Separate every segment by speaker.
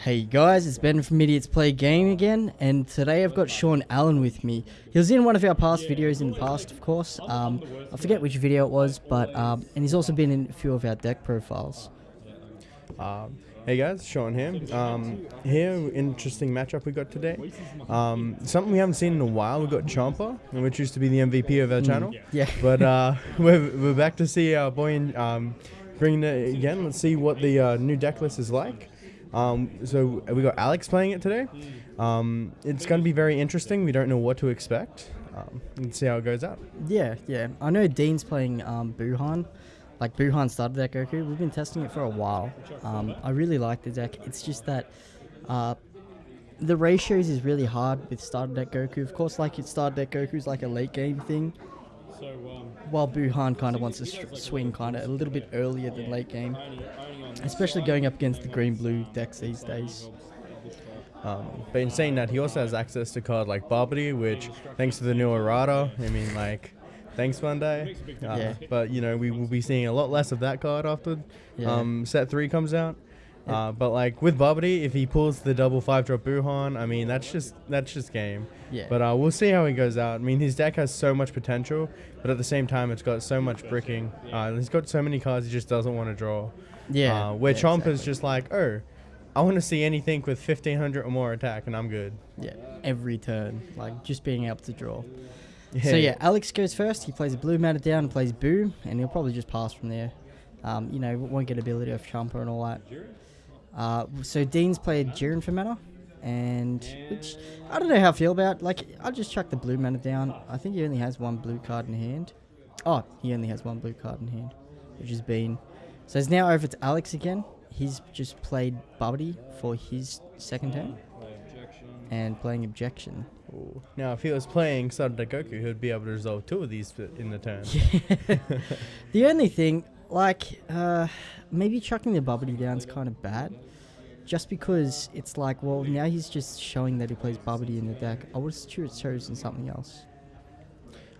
Speaker 1: Hey guys, it's Ben from Idiots Play Game again, and today I've got Sean Allen with me. He was in one of our past videos in the past, of course. Um, I forget which video it was, but um, and he's also been in a few of our deck profiles.
Speaker 2: Um, hey guys, Sean here. Um, here, interesting matchup we got today. Um, something we haven't seen in a while. We got Champa, which used to be the MVP of our channel.
Speaker 1: Yeah.
Speaker 2: But uh, we're, we're back to see our boy in, um, bring it again. Let's see what the uh, new deck list is like. Um, so we got Alex playing it today. Um, it's going to be very interesting. We don't know what to expect. Um, let's see how it goes out.
Speaker 1: Yeah, yeah. I know Dean's playing um, Buhan. Like Buhan started that Goku. We've been testing it for a while. Um, I really like the deck. It's just that uh, the ratios is really hard with starter deck Goku. Of course, like it's starter deck Goku is like a late game thing. While Buhan kind of wants to sh- swing kind of a little bit earlier than late game, especially going up against the green blue decks these days.
Speaker 2: Um, but in saying that, he also has access to card like Barbary, which, thanks to the new errata, I mean, like, thanks Bandai. Uh,
Speaker 1: Yeah.
Speaker 2: But, you know, we will be seeing a lot less of that card after
Speaker 1: Yeah.
Speaker 2: um, set 3 comes out. Uh, but like with Barbary, if he pulls the double five drop Buhan, I mean that's just that's just game.
Speaker 1: Yeah.
Speaker 2: But uh, we'll see how he goes out. I mean his deck has so much potential, but at the same time it's got so much bricking. Uh, he's got so many cards he just doesn't want to draw.
Speaker 1: yeah.
Speaker 2: Uh, where
Speaker 1: yeah,
Speaker 2: Chomp is just like, oh, I want to see anything with 1500 or more attack, and I'm good.
Speaker 1: Yeah, every turn, like just being able to draw.
Speaker 2: Yeah.
Speaker 1: So yeah, Alex goes first. He plays a blue mana down and plays Boo, and he'll probably just pass from there. Um, you know, won't get ability of Champa and all that. Uh, so Dean's played Jiren for mana, and which I don't know how I feel about. Like, I'll just chuck the blue mana down. I think he only has one blue card in hand. Oh, he only has one blue card in hand, which has been. So it's now over to Alex again. He's just played Bubby for his second turn, and playing Objection.
Speaker 2: Ooh. Now, if he was playing Sada Goku, he would be able to resolve two of these in the turn.
Speaker 1: the only thing, like, uh, maybe chucking the Bubbly down is kind of bad. Just because it's like, well, now he's just showing that he plays Bubbly in the deck. I would have chosen something else.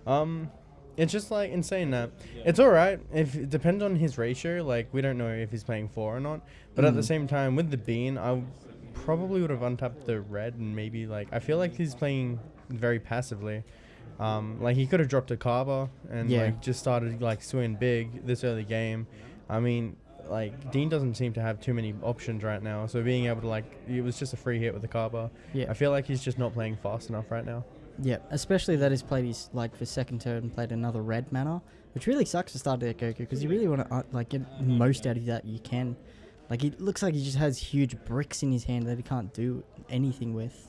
Speaker 2: Um, it's just like insane that it's all right if it depends on his ratio. Like we don't know if he's playing four or not, but at the
Speaker 1: Mm.
Speaker 2: same time with the bean, I probably would have untapped the red and maybe like I feel like he's playing very passively. Um, like he could have dropped a Carver and
Speaker 1: Yeah.
Speaker 2: like just started like swinging big this early game. I mean, like Dean doesn't seem to have too many options right now, so being able to like it was just a free hit with the Carver.
Speaker 1: Yeah,
Speaker 2: I feel like he's just not playing fast enough right now.
Speaker 1: yeah. Especially that he's played his like for second turn played another red mana, which really sucks to start that Goku because you really want to uh, like get most out of that you can. Like it looks like he just has huge bricks in his hand that he can't do anything with.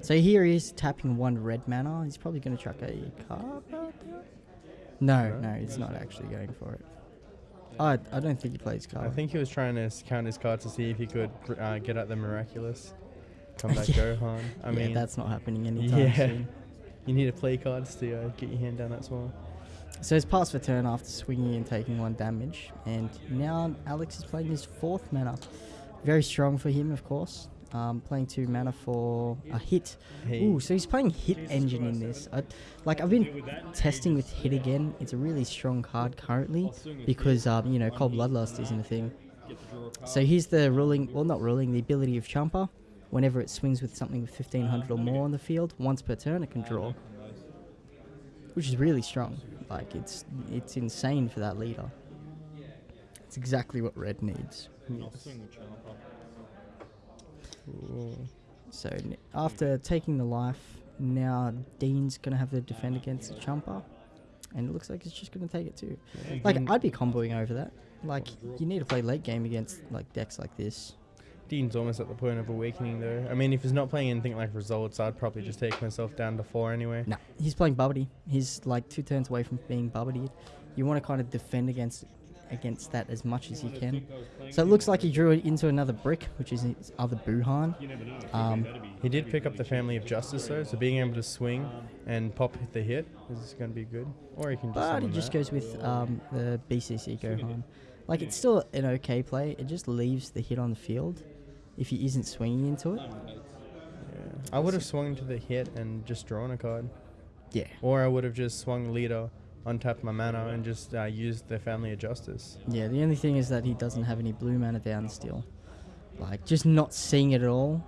Speaker 1: So here he is tapping one red mana. He's probably going to chuck a card. No,
Speaker 2: No?
Speaker 1: no, he's not actually going for it. I, I don't think he plays card.
Speaker 2: I think he was trying to count his cards to see if he could uh, get at the miraculous. Come back,
Speaker 1: Yeah.
Speaker 2: Gohan. I
Speaker 1: yeah,
Speaker 2: mean,
Speaker 1: that's not happening anytime
Speaker 2: yeah.
Speaker 1: soon.
Speaker 2: you need to play cards to uh, get your hand down that small.
Speaker 1: So he's passed for turn after swinging and taking one damage, and now Alex is playing his fourth mana. Very strong for him, of course. Um, playing two mana for a hit.
Speaker 2: Hey,
Speaker 1: Ooh, so he's playing Hit Engine in this. I, like I've been testing with Hit again. It's a really strong card currently because um, you know Cold Bloodlust isn't a thing. So here's the ruling, well not ruling, the ability of Champa. Whenever it swings with something with 1500 or more on the field, once per turn it can draw, which is really strong. Like it's it's insane for that leader. It's exactly what Red needs.
Speaker 2: Ooh.
Speaker 1: So after taking the life, now Dean's gonna have to defend against the Champa, and it looks like it's just gonna take it too. Mm-hmm.
Speaker 2: Like
Speaker 1: I'd be comboing over that. Like you need to play late game against like decks like this.
Speaker 2: Dean's almost at the point of awakening, though. I mean, if he's not playing anything like results, I'd probably just take myself down to four anyway.
Speaker 1: No, he's playing Bubbity. He's like two turns away from being Bubbity. You want to kind of defend against against that as much as you can. So it looks like he drew it into another brick, which is his other Buhan. Um,
Speaker 2: He did pick up the Family of Justice, though, so being able to swing and pop the hit is going to be good. Or he can just.
Speaker 1: But he just
Speaker 2: that.
Speaker 1: goes with um, the BCC Gohan. Like it's still an okay play. It just leaves the hit on the field if he isn't swinging into it.
Speaker 2: Yeah. I would have swung to the hit and just drawn a card.
Speaker 1: Yeah.
Speaker 2: Or I would have just swung leader, untapped my mana, and just uh, used the Family of Justice.
Speaker 1: Yeah. The only thing is that he doesn't have any blue mana down still. like just not seeing it at all.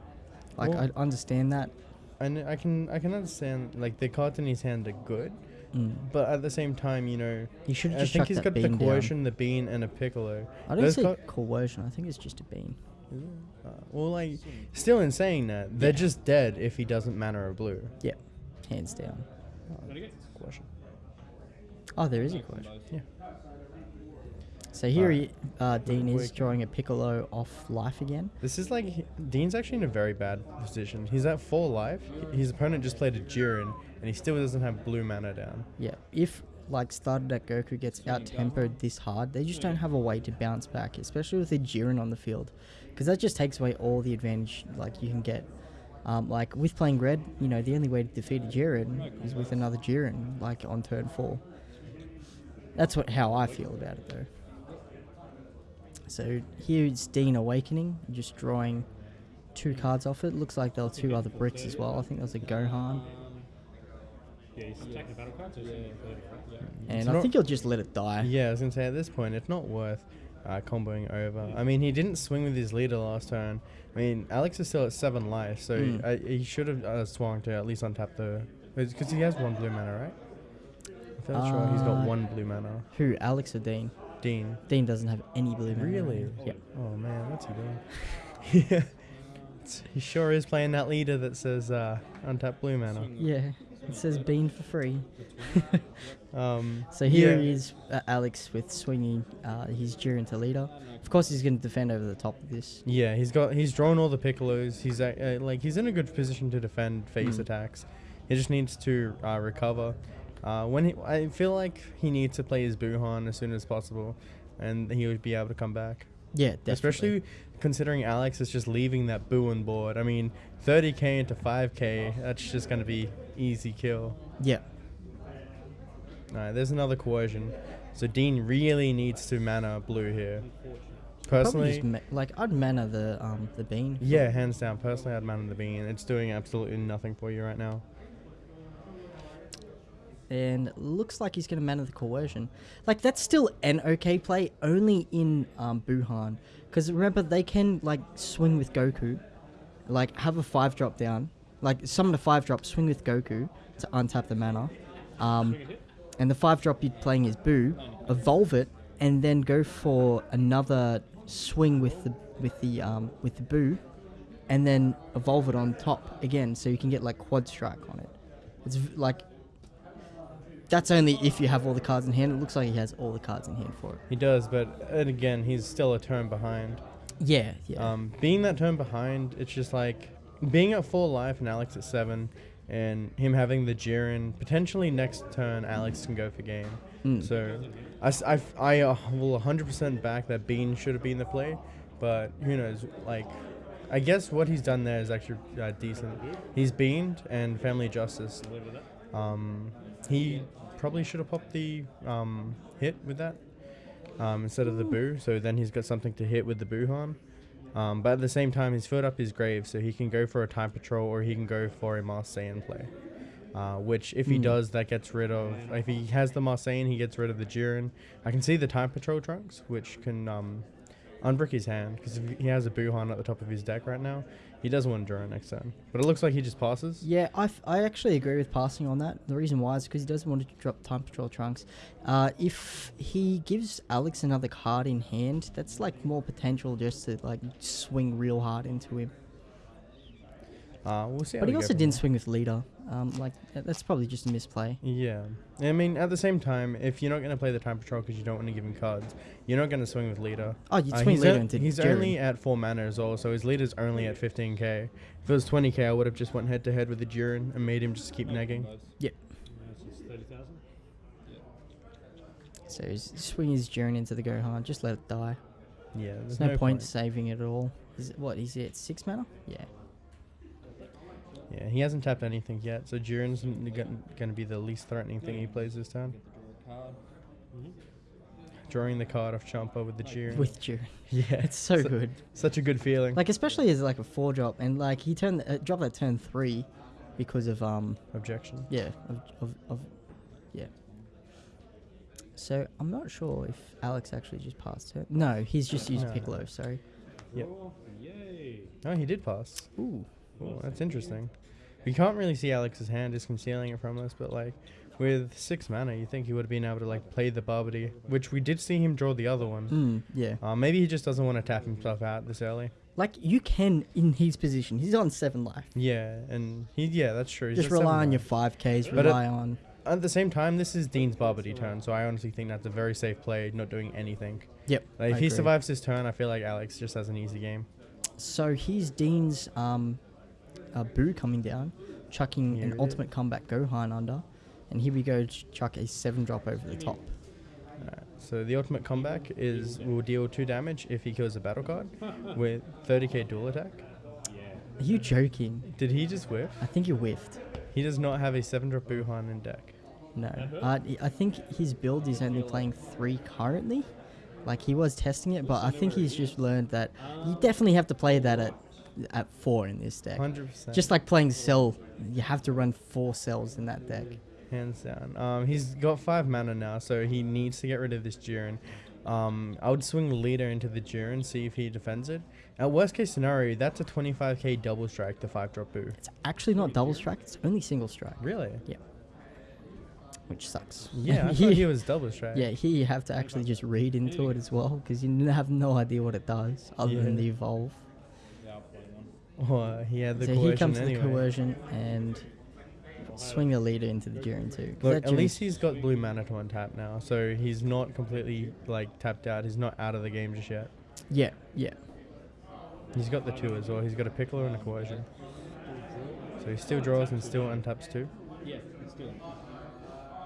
Speaker 1: Like
Speaker 2: Well-
Speaker 1: I understand that.
Speaker 2: And I can I can understand like the cards in his hand are good,
Speaker 1: Mm.
Speaker 2: but at the same time, you know,
Speaker 1: You should
Speaker 2: I
Speaker 1: just
Speaker 2: think he's got the
Speaker 1: bean down.
Speaker 2: coercion, the bean, and a piccolo.
Speaker 1: I don't
Speaker 2: Those
Speaker 1: say
Speaker 2: co-
Speaker 1: coercion. I think it's just a bean.
Speaker 2: Uh, well, like, still in saying that, they're
Speaker 1: Yeah.
Speaker 2: just dead if he doesn't mana a blue.
Speaker 1: Yeah, hands down.
Speaker 2: Question.
Speaker 1: Oh, there is a coercion.
Speaker 2: Yeah.
Speaker 1: So here
Speaker 2: Alright.
Speaker 1: he, uh, Dean is drawing a Piccolo off life again.
Speaker 2: This is like he- Dean's actually in a very bad position. He's at four life. His opponent just played a Jiren, and he still doesn't have blue mana down.
Speaker 1: Yeah, if like started at Goku gets out tempoed this hard, they just don't have a way to bounce back, especially with a Jiren on the field, because that just takes away all the advantage like you can get. Um, like with playing red, you know the only way to defeat a Jiren is with another Jiren, like on turn four. That's what how I feel about it though. So here's Dean Awakening, just drawing two cards off it. Looks like there were two other bricks as well. I think there was a Gohan,
Speaker 3: Yeah, he's attacking battle cards. Yeah, yeah.
Speaker 1: and I think he'll just let it die.
Speaker 2: Yeah, I was gonna say at this point, it's not worth uh, comboing over. I mean, he didn't swing with his leader last turn. I mean, Alex is still at seven life, so
Speaker 1: Mm.
Speaker 2: uh, he should have uh, swung to at least untap the. Because he has one blue mana, right? I'm fairly sure he's got
Speaker 1: Uh,
Speaker 2: one blue mana.
Speaker 1: Who, Alex or Dean?
Speaker 2: Dean.
Speaker 1: Dean doesn't have any blue mana.
Speaker 2: Really?
Speaker 1: Yep.
Speaker 2: Oh man, what's he doing? yeah. He sure is playing that leader that says uh, untap blue mana.
Speaker 1: Yeah. It says Bean for free.
Speaker 2: Um,
Speaker 1: So here
Speaker 2: yeah.
Speaker 1: he is, uh, Alex, with swinging uh, his Jiren to leader. Of course, he's going to defend over the top of this.
Speaker 2: Yeah, he's got he's drawn all the piccolos. He's uh, uh, like he's in a good position to defend phase
Speaker 1: Mm.
Speaker 2: attacks. He just needs to uh, recover. Uh, when he, I feel like he needs to play his Buhan as soon as possible, and he would be able to come back.
Speaker 1: Yeah, definitely.
Speaker 2: Especially considering Alex is just leaving that Buhan board. I mean, 30k into 5k, that's just going to be easy kill.
Speaker 1: Yeah.
Speaker 2: Alright, there's another coercion. So Dean really needs to mana blue here. Personally,
Speaker 1: just ma- like I'd mana the um the bean.
Speaker 2: yeah, hands down. Personally, I'd mana the bean. It's doing absolutely nothing for you right now.
Speaker 1: And looks like he's going to mana the coercion. Like that's still an okay play, only in um, Buhan, because remember they can like swing with Goku, like have a five drop down, like summon a five drop, swing with Goku to untap the mana, um, and the five drop you're playing is Boo, evolve it, and then go for another swing with the with the um, with the Boo, and then evolve it on top again, so you can get like quad strike on it. It's like that's only if you have all the cards in hand. It looks like he has all the cards in hand for it.
Speaker 2: He does, but and again, he's still a turn behind.
Speaker 1: Yeah, yeah.
Speaker 2: Um, being that turn behind, it's just like being at full life and Alex at seven, and him having the Jiren. Potentially next turn, Alex can go for game.
Speaker 1: Mm.
Speaker 2: So I uh, will 100% back that Bean should have been the play, but who knows? Like, I guess what he's done there is actually uh, decent. He's beamed and Family Justice. Um, he probably should have popped the um, hit with that um, instead of the boo. So then he's got something to hit with the Buhan. Um, but at the same time, he's filled up his grave, so he can go for a time patrol or he can go for a Marseillan play. Uh, which, if he
Speaker 1: Hmm.
Speaker 2: does, that gets rid of. If he has the Marseillan, he gets rid of the Jiren. I can see the time patrol trunks, which can um, unbrick his hand because he has a Buhan at the top of his deck right now, he doesn't want to draw next turn. But it looks like he just passes.
Speaker 1: Yeah, I, f- I actually agree with passing on that. The reason why is because he doesn't want to drop Time Patrol Trunks. Uh, if he gives Alex another card in hand, that's like more potential just to like swing real hard into him.
Speaker 2: Uh, we'll see.
Speaker 1: But he also didn't
Speaker 2: there.
Speaker 1: swing with leader. Um, like that's probably just a misplay.
Speaker 2: Yeah, I mean, at the same time, if you're not going to play the time patrol because you don't want to give him cards, you're not going to swing with leader.
Speaker 1: Oh, you
Speaker 2: Uh,
Speaker 1: swing
Speaker 2: he's
Speaker 1: leader into
Speaker 2: he's
Speaker 1: Jiren.
Speaker 2: only at four mana as well, so his leader's only at 15k. If it was 20k, I would have just went head to head with the Jiren and made him just keep negging.
Speaker 1: Yep. So he's swing his Jiren into the Gohan. Just let it die.
Speaker 2: Yeah,
Speaker 1: There's no, point, saving it at all. Is it, what? Is it six mana? Yeah.
Speaker 2: Yeah, he hasn't tapped anything yet, so Jiren's going to be the least threatening thing he plays this turn. Drawing the card off Champa with the Jiren.
Speaker 1: With Jiren.
Speaker 2: yeah,
Speaker 1: It's so
Speaker 2: su-
Speaker 1: good.
Speaker 2: Such a good feeling.
Speaker 1: Like especially as like a four drop, and like he turned uh, dropped that turn three because of um
Speaker 2: Objection.
Speaker 1: yeah of, of, of yeah. So I'm not sure if Alex actually just passed her. No, he's just used
Speaker 2: No.
Speaker 1: Piccolo. Sorry.
Speaker 2: Yep.
Speaker 3: Draw. Yay.
Speaker 2: Oh, he did pass.
Speaker 1: Ooh.
Speaker 2: Oh, that's interesting. We can't really see Alex's hand is concealing it from us, but like with six mana, you think he would have been able to like play the Barbary, which we did see him draw the other one.
Speaker 1: Mm, yeah.
Speaker 2: Uh, maybe he just doesn't want to tap himself out this early.
Speaker 1: Like you can in his position. He's on seven life.
Speaker 2: Yeah, and he yeah, that's true. He's
Speaker 1: Just
Speaker 2: at
Speaker 1: rely on your five Ks.
Speaker 2: But
Speaker 1: Rely on.
Speaker 2: At the same time, this is Dean's Barbary turn, so I honestly think that's a very safe play, not doing anything.
Speaker 1: Yep.
Speaker 2: Like, if
Speaker 1: I
Speaker 2: he survives his turn, I feel like Alex just has an easy game.
Speaker 1: So here's Dean's um, uh, Boo coming down, chucking
Speaker 2: Here
Speaker 1: an
Speaker 2: it
Speaker 1: ultimate comeback Gohan under, and here we go ch- chuck a seven drop over the top.
Speaker 2: Alright, so the ultimate comeback is will deal two damage if he kills a battle card with 30k dual attack.
Speaker 1: Are you joking?
Speaker 2: Did he just whiff?
Speaker 1: I think you whiffed.
Speaker 2: He does not have a seven drop Buhan in deck.
Speaker 1: No, uh, I- I think his build is only playing three currently. Like he was testing it, but I think he's just learned that you definitely have to play that at at four in this deck.
Speaker 2: Hundred percent.
Speaker 1: Just like playing Cell, you have to run four cells in that deck.
Speaker 2: hands down. Um, he's got five mana now, so he needs to get rid of this Jiren. Um, I would swing leader into the Jiren, see if he defends it. At worst case scenario, that's a 25k double strike, the five drop boo.
Speaker 1: It's actually not double strike; it's only single strike,
Speaker 2: Really? Yeah.
Speaker 1: Which sucks.
Speaker 2: Yeah, I thought he was double strike.
Speaker 1: Yeah, here you have to actually just read into it as well because you have no idea what it does other than the evolve.
Speaker 3: Yeah, I'll play one.
Speaker 2: Oh, uh, he had the
Speaker 1: so
Speaker 2: coercion
Speaker 1: here comes
Speaker 2: anyway.
Speaker 1: the coercion and swing the leader into the Jiren too.
Speaker 2: Look, at least he's got blue mana to untap now, so he's not completely like tapped out. He's not out of the game just yet.
Speaker 1: yeah, yeah.
Speaker 2: He's got the two as well. He's got a Piccolo and a coercion. So he still draws and still untaps two.
Speaker 3: Yeah, let's do it.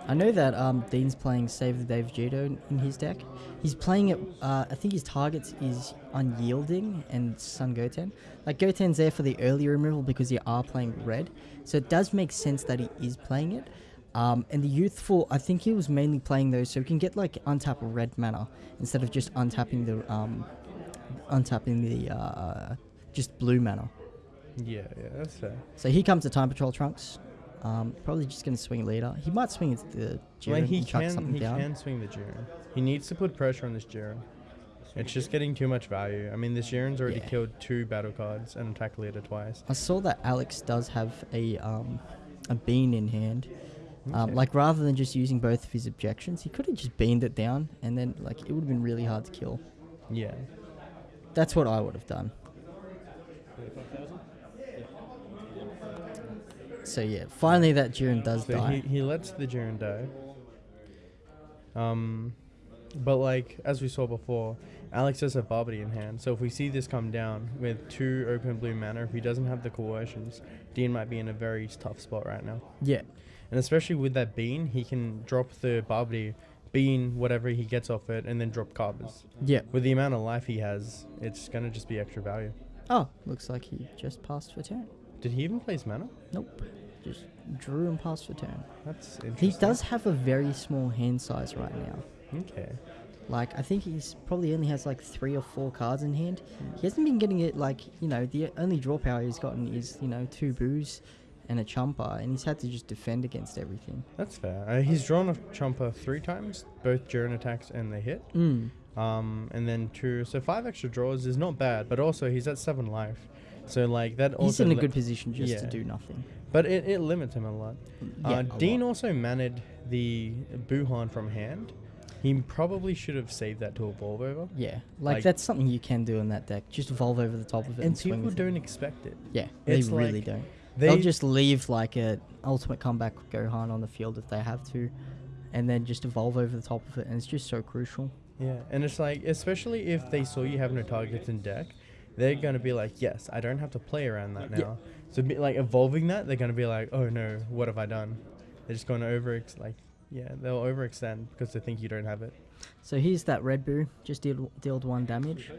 Speaker 1: I know that um, Dean's playing Save the Day Vegito in his deck. He's playing it. Uh, I think his targets is Unyielding and Son Goten. Like Goten's there for the early removal because you are playing red, so it does make sense that he is playing it. Um, and the youthful, I think he was mainly playing those so he can get like untap red mana instead of just untapping the um, untapping the uh, just blue mana.
Speaker 2: Yeah, yeah, that's fair.
Speaker 1: So here comes the Time Patrol Trunks. Um, probably just gonna swing later. He might swing into the Jiren
Speaker 2: Like he
Speaker 1: and chuck
Speaker 2: can,
Speaker 1: something
Speaker 2: he
Speaker 1: down.
Speaker 2: can swing the Jiren. He needs to put pressure on this Jiren. It's just getting too much value. I mean, this Jiren's already
Speaker 1: Yeah.
Speaker 2: killed two battle cards and attacked leader twice.
Speaker 1: I saw that Alex does have a um, a bean in hand. Um, like rather than just using both of his objections, he could have just beamed it down, and then like it would have been really hard to kill.
Speaker 2: Yeah.
Speaker 1: That's what I would have done.
Speaker 3: 35,000?
Speaker 1: So yeah, finally that Jiren does
Speaker 2: So
Speaker 1: die.
Speaker 2: he, he lets the Jiren die. Um, but like as we saw before, Alex does have Barbary in hand. So if we see this come down with two open blue mana, if he doesn't have the coercions, Dean might be in a very tough spot right now.
Speaker 1: yeah,
Speaker 2: And especially with that bean, he can drop the Barbary, bean whatever he gets off it, and then drop Carvers.
Speaker 1: yeah.
Speaker 2: With the amount of life he has, it's gonna just be extra value.
Speaker 1: Oh, looks like he just passed for turn.
Speaker 2: Did he even play his mana?
Speaker 1: Nope, just drew and passed for turn.
Speaker 2: That's interesting.
Speaker 1: He does have a very small hand size right now.
Speaker 2: Okay.
Speaker 1: Like I think he's probably only has like three or four cards in hand. He hasn't been getting it like you know the only draw power he's gotten is you know two boos and a Champa, and he's had to just defend against everything.
Speaker 2: That's fair. Uh, he's drawn a Champa three times, both during attacks and they hit.
Speaker 1: Mm.
Speaker 2: Um, and then two, so five extra draws is not bad, but also he's at seven life. So like that also.
Speaker 1: He's in a good position just to do nothing.
Speaker 2: But it, it limits him a lot.
Speaker 1: Yeah,
Speaker 2: uh,
Speaker 1: a
Speaker 2: Dean
Speaker 1: lot.
Speaker 2: also managed the Buhan from hand. He probably should have saved that to evolve over.
Speaker 1: Yeah, like,
Speaker 2: like-
Speaker 1: that's something you can do in that deck. Just evolve over the top of it and,
Speaker 2: And people don't expect it.
Speaker 1: Yeah, they really
Speaker 2: like
Speaker 1: don't.
Speaker 2: They
Speaker 1: They'll just leave like a ultimate comeback Gohan on the field if they have to, and then just evolve over the top of it, and it's just so crucial.
Speaker 2: Yeah, and it's like, especially if they saw you have no targets in deck, they're gonna be like, yes, I don't have to play around that now.
Speaker 1: Yeah.
Speaker 2: So be, like evolving that, they're gonna be like, oh no, what have I done? They're just gonna over like, yeah, they'll overextend because they think you don't have it.
Speaker 1: So here's that Red Boo, just deal, dealt one damage,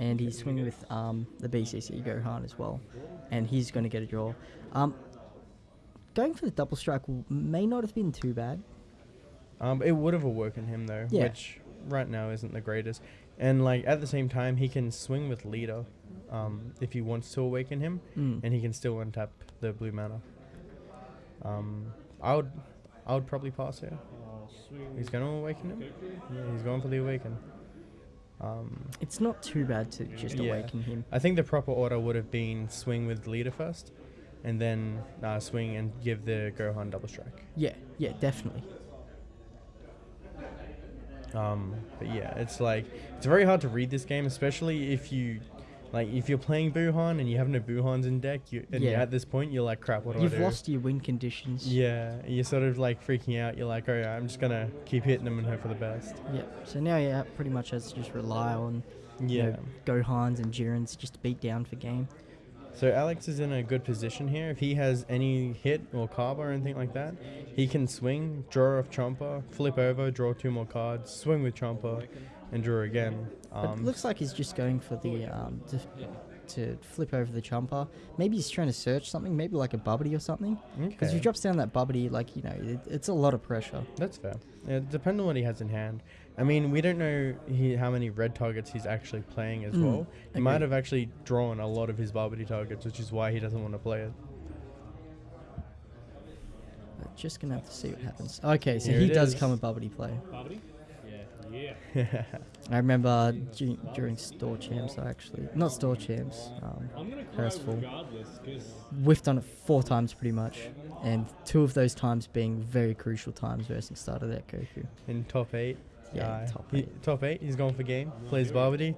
Speaker 1: and he's swinging with um, the BCC Gohan as well, and he's going to get a draw. Um, going for the double strike may not have been too bad.
Speaker 2: Um, it would have awoken him though,
Speaker 1: Yeah.
Speaker 2: which right now isn't the greatest. And like at the same time, he can swing with leader, um, if he wants to awaken him,
Speaker 1: Mm.
Speaker 2: and he can still untap the blue mana. Um, I would, I would probably pass here. He's gonna awaken him. Yeah, he's going for the awaken. Um,
Speaker 1: It's not too bad to just
Speaker 2: Yeah.
Speaker 1: awaken him.
Speaker 2: I think the proper order would have been swing with leader first, and then uh, swing and give the Gohan double strike.
Speaker 1: Yeah, yeah, definitely.
Speaker 2: Um, but yeah, it's like it's very hard to read this game, especially if you like if you're playing Buhan and you have no Buhans in deck. You and
Speaker 1: Yeah.
Speaker 2: at this point you're like, crap, what do
Speaker 1: You've
Speaker 2: I do?
Speaker 1: lost your win conditions.
Speaker 2: Yeah, you're sort of like freaking out. You're like, oh yeah, I'm just gonna keep hitting them and hope for the best.
Speaker 1: Yeah. So now you pretty much has to just rely on you
Speaker 2: Yeah.
Speaker 1: know, Gohans and Jirens just to beat down for game.
Speaker 2: So Alex is in a good position here. If he has any hit or carb or anything like that, he can swing, draw off Champa, flip over, draw two more cards, swing with Champa, and draw again.
Speaker 1: But
Speaker 2: Um,
Speaker 1: it looks like he's just going for the um to, to flip over the Champa. Maybe he's trying to search something, maybe like a Babidi or something. Because if he drops down that Babidi, like you know, it, it's a lot of pressure.
Speaker 2: That's fair. It depends on what he has in hand. I mean, we don't know he, how many red targets he's actually playing as
Speaker 1: Mm,
Speaker 2: well. He might have actually drawn a lot of his Babidi targets, which is why he doesn't want to play it.
Speaker 1: But just gonna have to see what happens. Okay, so
Speaker 2: Here
Speaker 1: he does
Speaker 2: is.
Speaker 1: come a Babidi play.
Speaker 3: Babidi? Yeah. Yeah.
Speaker 1: I remember du- during store champs, I actually not store champs, um,
Speaker 3: I'm gonna cry
Speaker 1: Hurstful.
Speaker 3: regardless, because
Speaker 1: whiffed on it four times pretty much, and two of those times being very crucial times versus start of that Goku.
Speaker 2: in top eight.
Speaker 1: Yeah,
Speaker 2: uh,
Speaker 1: top
Speaker 2: he-
Speaker 1: eight.
Speaker 2: top eight. He's going for game. Plays Babidi.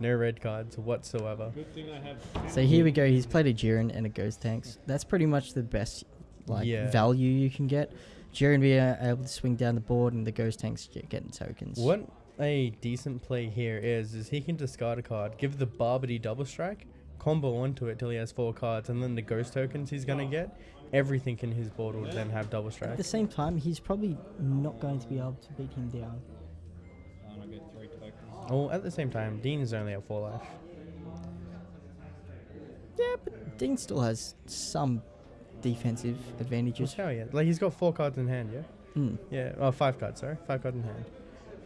Speaker 2: No red cards whatsoever.
Speaker 3: good thing I have.
Speaker 1: So here we go. He's played a Jiren and a Gotenks. That's pretty much the best like
Speaker 2: Yeah.
Speaker 1: value you can get. Jiren being able to swing down the board, and the Gotenks getting tokens.
Speaker 2: What a decent play here is, is he can discard a card, give the Babidi double strike, combo onto it till he has four cards, and then the ghost tokens he's gonna get, everything in his board will then have double strike.
Speaker 1: At the same time, he's probably not going to be able to beat him down.
Speaker 3: And I get three tokens.
Speaker 2: Oh, at the same time, Dean is only at four life.
Speaker 1: Yeah, but Dean still has some defensive advantages.
Speaker 2: Just how he Like he's got four cards in hand, yeah.
Speaker 1: Mm.
Speaker 2: Yeah, oh, five cards, sorry, five cards in hand.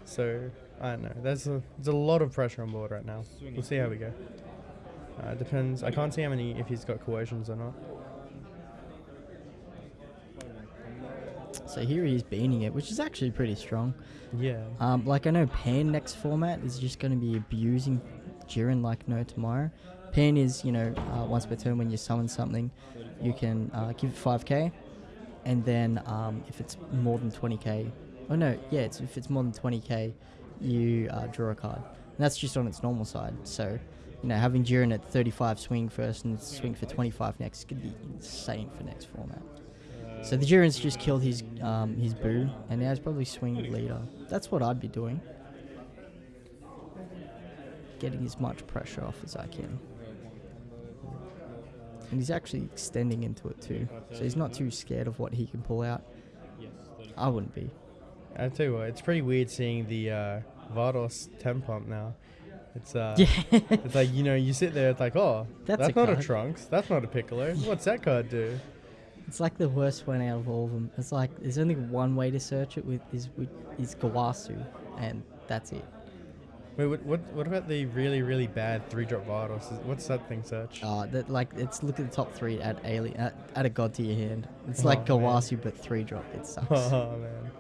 Speaker 2: So I don't know. There's a there's a lot of pressure on board right now. We'll see how we go. Uh, it depends. I can't see how many if he's got coercions or not.
Speaker 1: So here he is beating it, which is actually pretty strong.
Speaker 2: Yeah.
Speaker 1: Um, like I know Pan next format is just going to be abusing Jiren like no tomorrow. Pan is, you know, uh, once per turn when you summon something, you can uh, give it 5k, and then um, if it's more than 20k, oh no, yeah, it's, if it's more than 20k, you uh, draw a card. And that's just on its normal side. So, you know, having Jiren at 35 swing first and swing for 25 next to be insane for next format. So the Jiren's just killed his um, his boo, and now he's probably swing leader. That's what I'd be doing. Getting as much pressure off as I can. And he's actually extending into it too. So he's not too scared of what he can pull out. I wouldn't be.
Speaker 2: I tell you what, it's pretty weird seeing the uh, Vados temp pump now. It's uh,
Speaker 1: Yeah.
Speaker 2: it's like you know, you sit there, it's like, oh,
Speaker 1: That's
Speaker 2: that's,
Speaker 1: a
Speaker 2: not a
Speaker 1: card.
Speaker 2: Trunks, that's not a Piccolo. What's that card do?
Speaker 1: It's like the worst one out of all of them. It's like there's only one way to search it with is with is Gowasu, and that's it.
Speaker 2: Wait, what, what, what about the really, really bad three drop Vados? Is- What's that thing search?
Speaker 1: Uh, that like it's look at the top three at alien at, at a god to your hand. It's like
Speaker 2: Oh, man.
Speaker 1: Gowasu but three drop. It sucks.
Speaker 2: Oh man.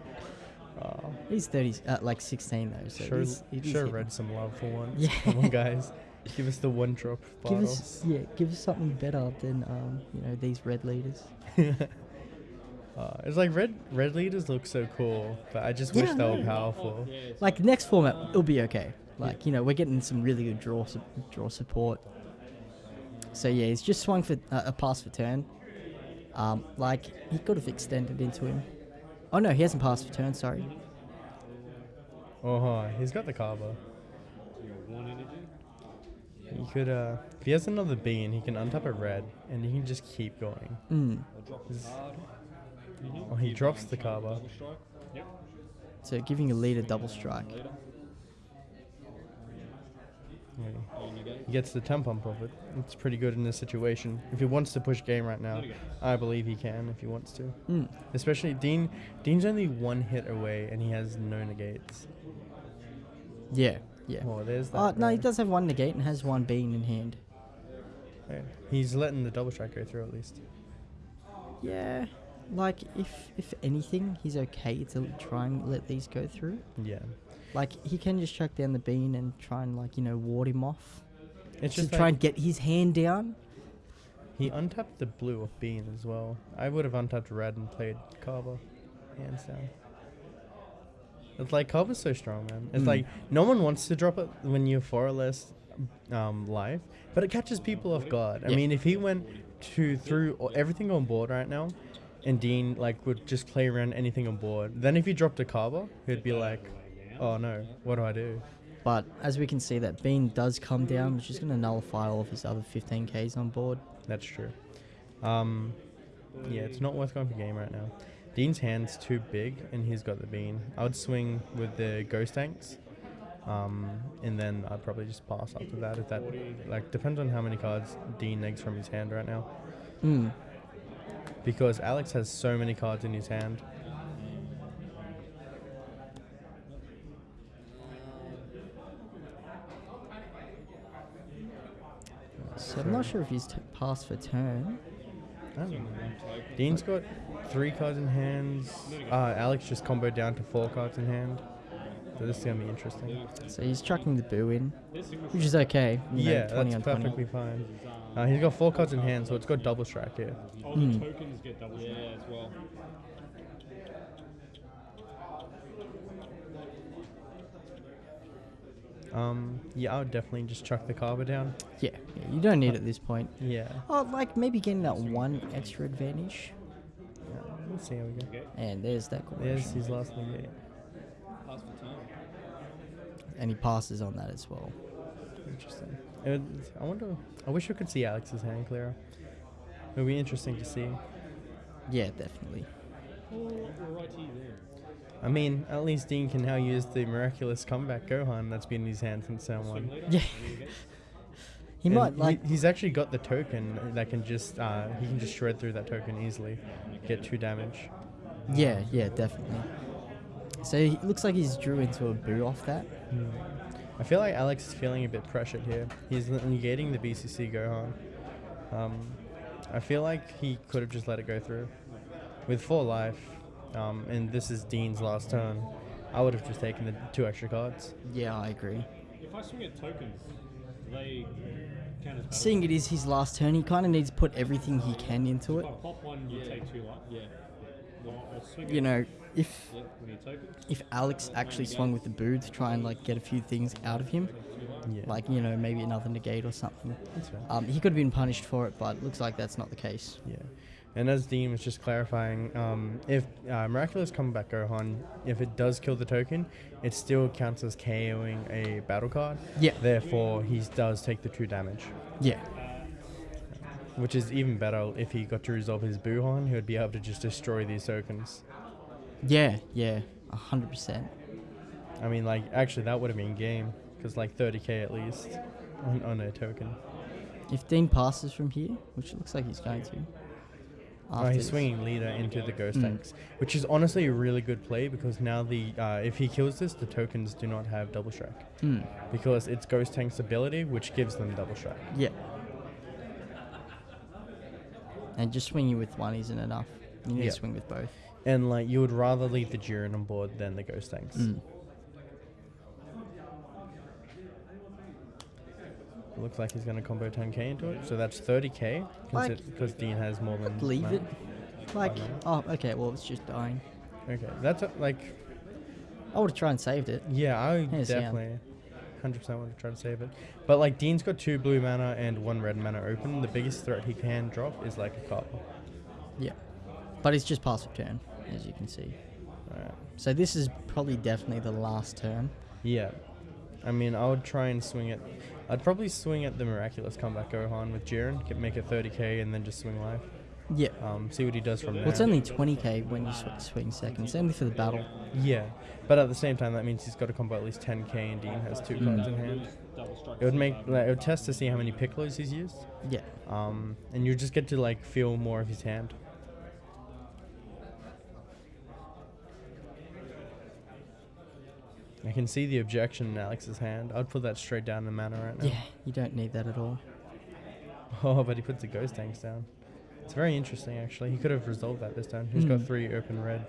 Speaker 2: Oh,
Speaker 1: He's thirty, uh, like sixteen though. So
Speaker 2: sure,
Speaker 1: he's, it is
Speaker 2: sure,
Speaker 1: hitting.
Speaker 2: read some love for once.
Speaker 1: Yeah.
Speaker 2: Come on, guys, give us the one drop
Speaker 1: Give us yeah, give us something better than um, you know these red leaders.
Speaker 2: uh, it's like red red leaders look so cool, but I just wish they were
Speaker 1: know.
Speaker 2: powerful.
Speaker 3: Yeah,
Speaker 1: Like next format, it'll be okay. Like you know we're getting some really good draw su- draw support. So yeah, he's just swung for uh, a pass for turn. Um, like he could have extended into him. Oh no, he hasn't passed for turn. Sorry.
Speaker 2: Oh, huh, he's got the Cabba.
Speaker 3: you know, one energy.
Speaker 2: He could, uh, if he has another bean, he can untap a red, and he can just keep going.
Speaker 1: Mm.
Speaker 3: I'll drop a
Speaker 2: Is-
Speaker 3: card.
Speaker 2: Oh, he drops the Cabba.
Speaker 3: Double strike. Yep.
Speaker 1: So giving a leader double strike.
Speaker 3: Later.
Speaker 2: Yeah.
Speaker 3: And you go.
Speaker 2: He gets the temp pump of it. It's pretty good in this situation. If he wants to push game right now,
Speaker 3: There we go.
Speaker 2: I believe he can if he wants to.
Speaker 1: Mm.
Speaker 2: Especially Dean. Dean's only one hit away, and he has no negates.
Speaker 1: Yeah, yeah.
Speaker 2: Oh, there's that.
Speaker 1: Uh, no, he does have one negate and has one bean in hand.
Speaker 2: Yeah. He's letting the double strike go through at least.
Speaker 1: Yeah, like if if anything, he's okay to try and let these go through.
Speaker 2: Yeah.
Speaker 1: Like he can just chuck down the bean and try and like you know ward him off.
Speaker 2: It's
Speaker 1: to
Speaker 2: just
Speaker 1: try
Speaker 2: like,
Speaker 1: and get his hand down.
Speaker 2: he untapped the blue of bean as well. I would have untapped red and played Carver, hands down. It's like Carver's so strong, man. It's
Speaker 1: Mm.
Speaker 2: like no one wants to drop it when you're four or less um, life, but it catches people off guard. I
Speaker 1: Yeah.
Speaker 2: mean, if he went to through everything on board right now, and Dean like would just play around anything on board, then if he dropped a Carver, he'd be like, "Oh no, what do I do?"
Speaker 1: But as we can see, that bean does come down, which is going to nullify all of his other 15ks on board.
Speaker 2: That's true. Um, yeah, it's not worth going for game right now. Dean's hand's too big, and he's got the bean. I would swing with the Gotenks, um, and then I'd probably just pass after that. If that like depends on how many cards Dean negs from his hand right now,
Speaker 1: Mm.
Speaker 2: because Alex has so many cards in his hand.
Speaker 1: So I'm not sure if he's t- passed for turn.
Speaker 2: I don't know. Dean's got three cards in hands. Uh, Alex just comboed down to four cards in hand. So this is gonna be interesting.
Speaker 1: So he's chucking the boo in, which is okay. you know,
Speaker 2: Yeah,
Speaker 1: 20
Speaker 2: that's
Speaker 1: on 20.
Speaker 2: perfectly fine. Uh, he's got four cards in hand, so it's got double strike here.
Speaker 3: All the tokens get double yeah, as well.
Speaker 2: Um, yeah, I would definitely just chuck the carver down.
Speaker 1: Yeah, yeah, you don't need it at this point.
Speaker 2: Yeah.
Speaker 1: Oh, like maybe getting that one extra advantage.
Speaker 2: yeah. Let's see how we go.
Speaker 1: And there's that
Speaker 2: There's
Speaker 1: conversion.
Speaker 2: his last negate.
Speaker 3: Pass for turn.
Speaker 1: And he passes on that as well.
Speaker 2: Interesting. It would- I wonder. I wish we could see Alex's hand clearer. It would be interesting to see.
Speaker 1: Yeah, definitely.
Speaker 3: Oh, we're righty there.
Speaker 2: I mean, at least Dean can now use the miraculous comeback Gohan that's been in his hand since turn one.
Speaker 1: Yeah.
Speaker 3: There you go.
Speaker 1: He
Speaker 2: And
Speaker 1: might like.
Speaker 2: he's actually got the token that can just uh, he can just shred through that token easily, get two damage.
Speaker 1: Yeah, yeah, definitely. So he looks like he's drew into a boo off that.
Speaker 2: I feel like Alex is feeling a bit pressured here. He's n- negating the BCC Gohan. Um, I feel like he could have just let it go through. With four life, um, and this is Dean's last turn, I would have just taken the two extra cards.
Speaker 1: Yeah, I agree.
Speaker 3: If I swing at tokens, do they count as?
Speaker 1: Seeing it is his last turn, he kind of needs to put everything he can into
Speaker 3: If
Speaker 1: it.
Speaker 3: I pop one, you take two life. Yeah. Well,
Speaker 1: You know, if
Speaker 3: Yeah, we need tokens.
Speaker 1: if Alex actually swung with the boo to try and like get a few things out of him,
Speaker 2: Yeah,
Speaker 1: like you know maybe another negate or something, um, he could have been punished for it, but looks like that's not the case.
Speaker 2: Yeah. And as Dean was just clarifying, um, if uh, Miraculous Comeback Gohan, if it does kill the token, it still counts as KOing a battle card.
Speaker 1: Yeah,
Speaker 2: Therefore, he does take the true damage,
Speaker 1: yeah,
Speaker 2: which is even better if he got to resolve his Buhan. He would be able to just destroy these tokens.
Speaker 1: yeah, yeah, a hundred percent.
Speaker 2: I mean, like, actually, that would have been game, because, like, 30k at least on, on a token.
Speaker 1: If Dean passes from here, which it looks like he's going to,
Speaker 2: Oh, he's
Speaker 1: this-
Speaker 2: swinging leader into the ghost
Speaker 1: Mm.
Speaker 2: tanks, which is honestly a really good play because now the uh, if he kills this, the tokens do not have double strike
Speaker 1: Mm,
Speaker 2: because it's Gotenks's ability, which gives them double strike.
Speaker 1: yeah. And just swinging with one isn't enough. You need
Speaker 2: Yeah.
Speaker 1: to swing with both.
Speaker 2: And like you would rather leave the Jiren on board than the Gotenks.
Speaker 1: Mm.
Speaker 2: It looks like he's going to combo 10k into it, so that's 30k
Speaker 1: Like-
Speaker 2: because Dean has more than.
Speaker 1: Leave it. Like, oh, okay, well, it's just dying.
Speaker 2: Okay, that's a, like
Speaker 1: I would have tried and saved it.
Speaker 2: yeah, I would
Speaker 1: yeah.
Speaker 2: definitely. 100% want to try to save it. But like Dean's got two blue mana and one red mana open. The biggest threat he can drop is like a copper.
Speaker 1: Yeah. But it's just passive turn, as you can see.
Speaker 2: Alright.
Speaker 1: So this is probably definitely the last turn.
Speaker 2: Yeah. I mean, I would try and swing it. I'd probably swing at the miraculous comeback Gohan with Jiren, get, make it 30k, and then just swing life.
Speaker 1: Yeah.
Speaker 2: Um, see what he does from there.
Speaker 1: Well, it's only 20k when you sw- swing second. It's only for the battle.
Speaker 2: Yeah, but at the same time, that means he's got to combo at least 10k, and Dean has two cards in hand. It would make like, it would test to see how many piccolos he's used.
Speaker 1: Yeah.
Speaker 2: Um, and you just get to like feel more of his hand. I can see the objection in Alex's hand. I'd put that straight down in the mana right now.
Speaker 1: Yeah, you don't need that at all.
Speaker 2: Oh, but he puts the Gotenks down. It's very interesting, actually. He could have resolved that this time. He's got
Speaker 1: Hmm.
Speaker 2: three open red.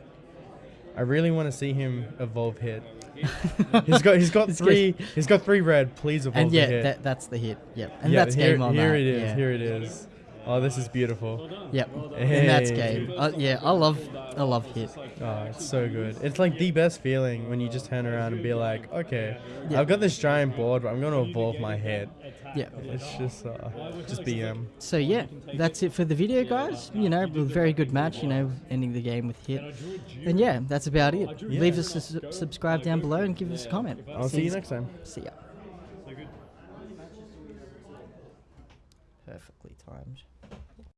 Speaker 2: I really want to see him evolve hit he's got he's got three he's got three red. Please evolve
Speaker 1: and yeah,
Speaker 2: hit.
Speaker 1: that, that's the hit. Yep, and
Speaker 2: yeah,
Speaker 1: that's
Speaker 2: here,
Speaker 1: game on
Speaker 2: here
Speaker 1: that.
Speaker 2: it is.
Speaker 1: Yeah.
Speaker 2: Here it is. Oh, this is beautiful.
Speaker 1: Yep, and that's
Speaker 2: Hey.
Speaker 1: game. Uh, yeah, I love I love hit.
Speaker 2: Oh, it's so good. It's like the best feeling when you just turn around and be like, okay,
Speaker 1: Yeah.
Speaker 2: I've got this giant board, but I'm going to evolve my head.
Speaker 1: Yeah.
Speaker 2: It's just uh, just BM.
Speaker 1: So yeah, that's it for the video, guys. You know, a very good match. You know, ending the game with hit. And yeah, that's about it. Leave us a su- subscribe down below and give us a comment.
Speaker 2: I'll see you next time.
Speaker 1: See ya. Perfectly timed.